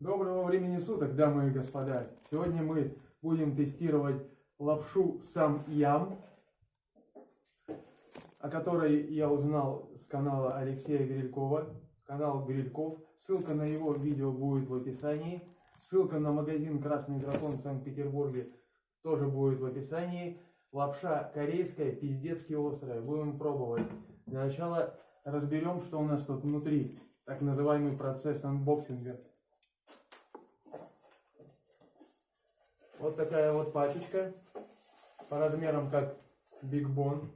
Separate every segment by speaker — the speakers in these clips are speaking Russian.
Speaker 1: Доброго времени суток, дамы и господа. Сегодня мы будем тестировать лапшу сам ям, о которой я узнал с канала Алексея Грилькова, канал Грильков. Ссылка на его видео будет в описании. Ссылка на магазин Красный Дракон в Санкт-Петербурге тоже будет в описании. Лапша корейская, пиздецки острая. Будем пробовать. Для начала разберем, что у нас тут внутри. Так называемый процесс анбоксинга. Вот такая вот пачечка. По размерам как Big Bon.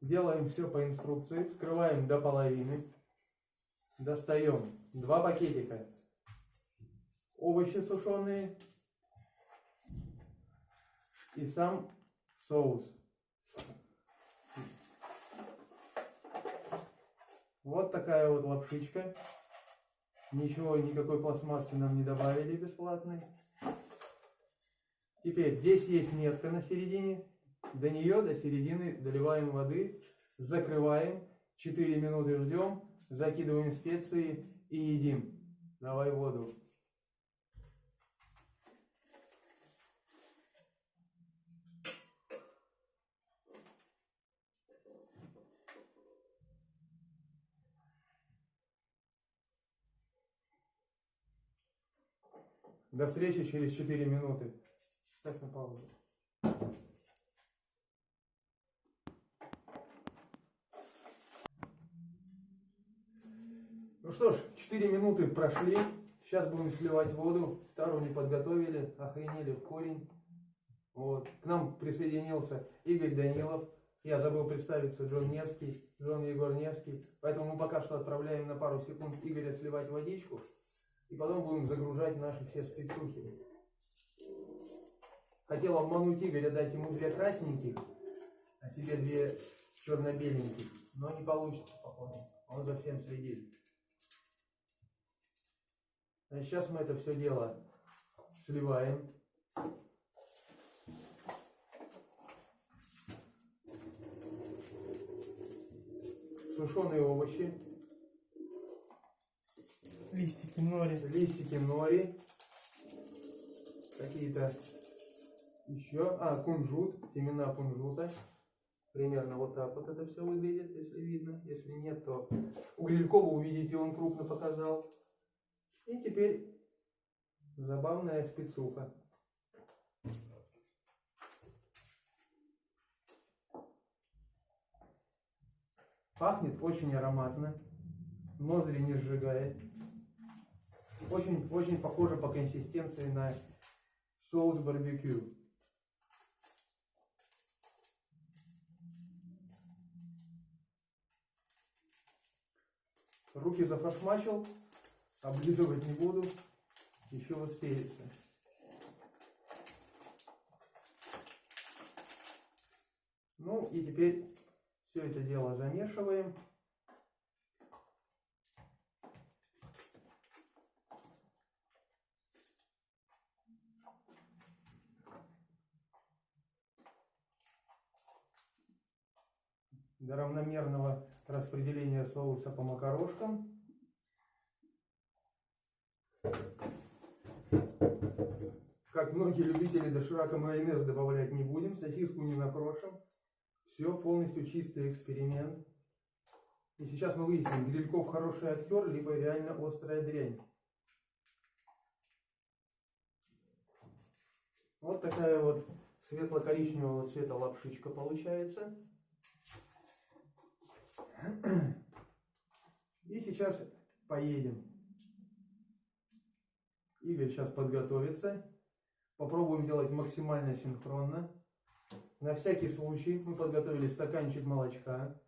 Speaker 1: Делаем все по инструкции. Вскрываем до половины. Достаем два пакетика. Овощи сушеные. И сам соус. Вот такая вот лапшичка. Ничего, никакой пластмассы нам не добавили бесплатной. Теперь здесь есть метка на середине. До нее, до середины доливаем воды, закрываем, 4 минуты ждем, закидываем специи и едим. Давай воду. До встречи через 4 минуты. Ставь на паузу. Ну что ж, 4 минуты прошли. Сейчас будем сливать воду. Тару не подготовили, охренели в корень. Вот. К нам присоединился Игорь Данилов. Я забыл представиться, Джон Невский, Джон Егор Невский. Поэтому мы пока что отправляем на пару секунд Игоря сливать водичку. И потом будем загружать наши все спецухи. Хотел обмануть Игоря, дать ему две красненьких, а себе две черно-беленьких. Но не получится, походу. Он за всем следит. Значит, сейчас мы это все дело сливаем. Сушеные овощи.
Speaker 2: Листики нори.
Speaker 1: листики нори, какие-то еще, а, кунжут, семена кунжута. Примерно вот так вот это все выглядит, если видно. Если нет, то у Грилькова увидите, он крупно показал. И теперь забавная спецуха. Пахнет очень ароматно, ноздри не сжигает. Очень, очень похоже по консистенции на соус барбекю. Руки зафашмачил, облизывать не буду, еще успеется. Ну и теперь все это дело замешиваем. до равномерного распределения соуса по макарошкам. Как многие любители доширака майонез добавлять не будем, сосиску не накрошим. Все полностью чистый эксперимент. И сейчас мы выясним, Грильков хороший актер, либо реально острая дрянь. Вот такая вот светло-коричневого цвета лапшичка получается. И сейчас поедем. Игорь сейчас подготовится. Попробуем делать максимально синхронно. На всякий случай мы подготовили стаканчик молочка.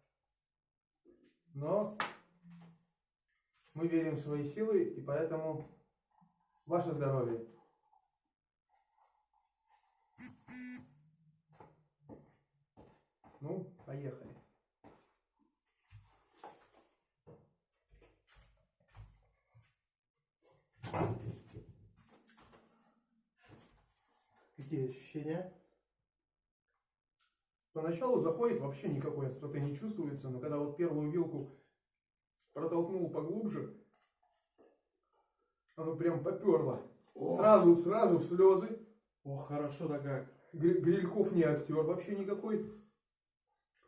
Speaker 1: Но мы верим в свои силы, и поэтому ваше здоровье. Ну, поехали. Какие ощущения? Поначалу заходит, вообще никакой остроты не чувствуется, но когда вот первую вилку протолкнул поглубже, Оно прям поперло.
Speaker 2: О,
Speaker 1: Сразу, сразу слезы.
Speaker 2: ох, хорошо-то как.
Speaker 1: Гри- Грильков не актер вообще никакой.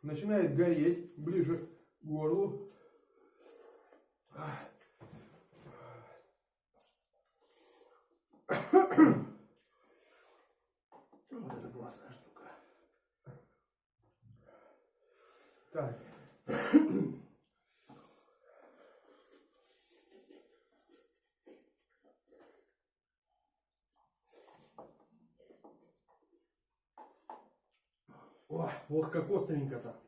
Speaker 1: Начинает гореть ближе к горлу.
Speaker 2: Вот это классная штука.
Speaker 1: Так.
Speaker 2: Ох, как остренько-то.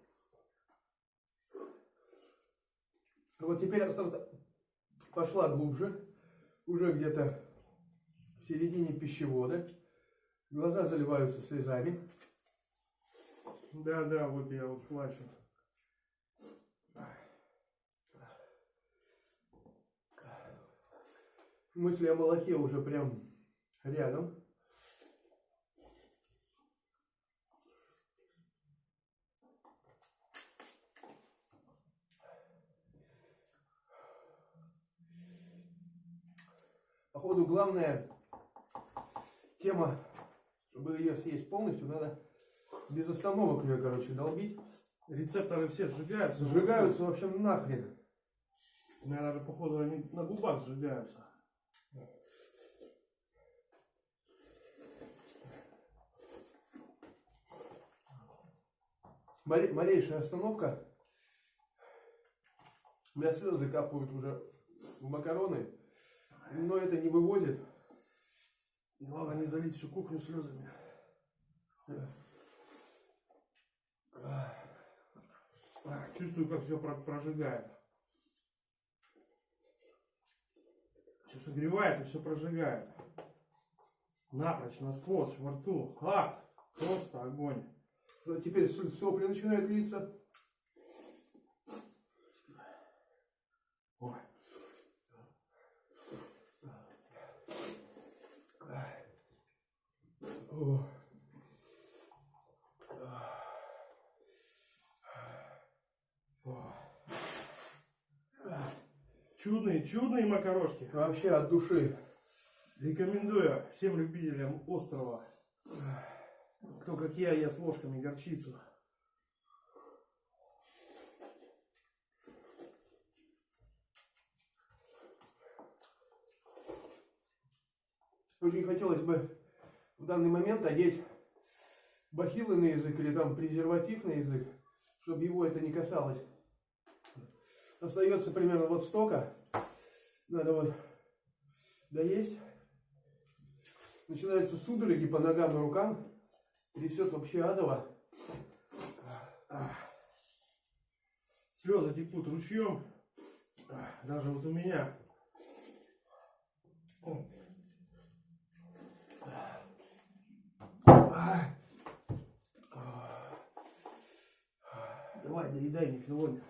Speaker 1: Вот теперь осталось- пошла глубже. Уже где-то в середине пищевода. Глаза заливаются слезами.
Speaker 2: Да, да, вот я вот плачу.
Speaker 1: Мысли о молоке уже прям рядом. Походу, главная тема, чтобы ее съесть полностью, надо без остановок ее, короче, долбить.
Speaker 2: Рецепторы все сжигаются.
Speaker 1: Сжигаются вообще нахрен.
Speaker 2: Наверное, даже, походу, они на губах сжигаются.
Speaker 1: Мале- малейшая остановка, у меня слезы капают уже в макароны, но это не выводит.
Speaker 2: Главное не залить всю кухню слезами. А, Чувствую, как все прожигает. Все согревает и все прожигает. Напрочь, насквозь, во рту. Ад! Просто огонь.
Speaker 1: Теперь сопли начинают литься.
Speaker 2: Ой.
Speaker 1: О.
Speaker 2: Ой. Чудные, чудные макарошки.
Speaker 1: Вообще от души.
Speaker 2: Рекомендую всем любителям острова. Кто как я, ест ложками горчицу.
Speaker 1: Очень хотелось бы в данный момент одеть бахилы на язык или там презерватив на язык, чтобы его это не касалось. Остается примерно вот столько. Надо вот доесть. Начинаются судороги по ногам и рукам. Трясет вообще адово.
Speaker 2: Слезы текут ручьем. Даже вот у меня. Давай, доедай, Михаилович.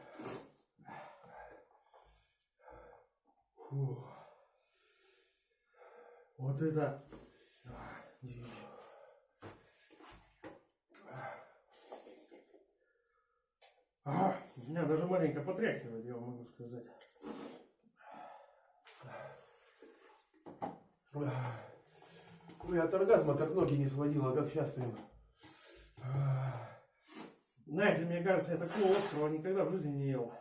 Speaker 2: Фу. Вот это. а, меня даже маленько потряхивает, я вам могу сказать.
Speaker 1: Ой, от оргазма так ноги не сводило, как сейчас прям.
Speaker 2: Знаете, мне кажется, я такого острова никогда в жизни не ел.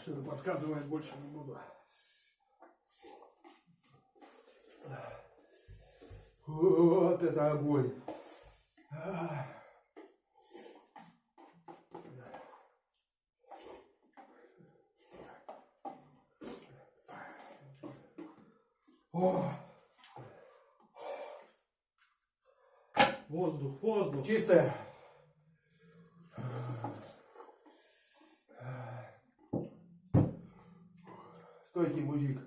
Speaker 2: Что-то подсказывает, больше не буду.
Speaker 1: Вот это огонь.
Speaker 2: Воздух, воздух.
Speaker 1: чистая. Стойкий мужик.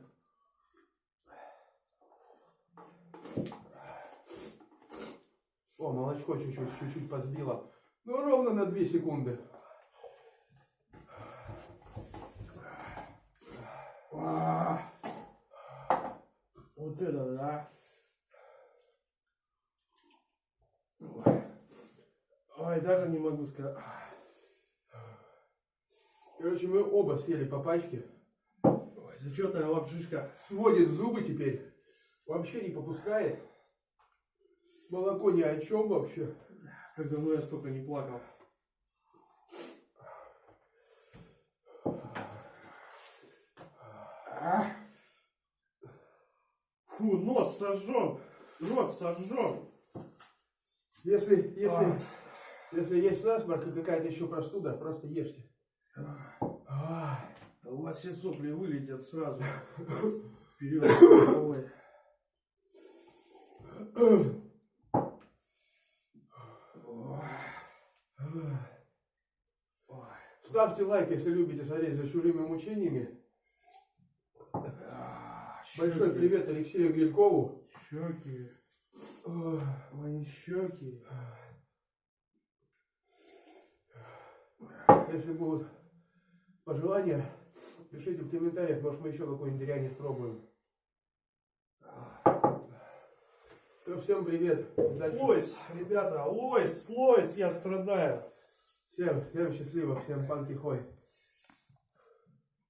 Speaker 1: О, молочко чуть-чуть, чуть-чуть подсбило. Ну, ровно на 2 секунды.
Speaker 2: А, Да. Ой. Даже не могу сказать.
Speaker 1: Короче, мы оба съели по пачке.
Speaker 2: Ой, зачетная лапшишка.
Speaker 1: Сводит зубы теперь. Вообще не попускает. Молоко ни о чем вообще.
Speaker 2: Как давно я столько не плакал. Фу, нос сожжен. Рот сожжен.
Speaker 1: Если, если,
Speaker 2: А.
Speaker 1: если есть насморк и какая-то еще простуда, просто ешьте. А,
Speaker 2: у вас все сопли вылетят сразу. Вперед. Ой. Ой.
Speaker 1: Ставьте лайк, если любите смотреть за чужими мучениями. Большой привет Алексею Грилькову.
Speaker 2: Щеки.
Speaker 1: Ох,
Speaker 2: Мои щеки.
Speaker 1: Если будут пожелания, пишите в комментариях, может мы еще какой-нибудь дрянь пробуем. Ну, всем привет. Дальше.
Speaker 2: Лойс, ребята, лойс, лойс, я страдаю.
Speaker 1: Всем, всем счастливо, всем панки хой.